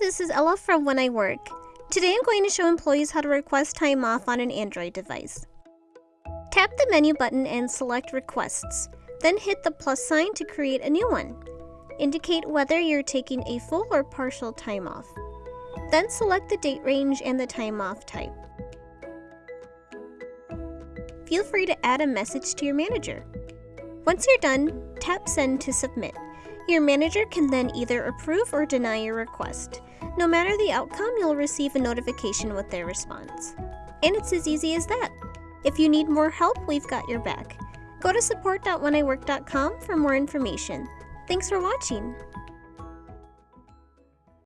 this is Ella from When I Work. Today I'm going to show employees how to request time off on an Android device. Tap the menu button and select Requests, then hit the plus sign to create a new one. Indicate whether you're taking a full or partial time off. Then select the date range and the time off type. Feel free to add a message to your manager. Once you're done, tap Send to submit. Your manager can then either approve or deny your request. No matter the outcome, you'll receive a notification with their response. And it's as easy as that. If you need more help, we've got your back. Go to support.wheniwork.com for more information. Thanks for watching.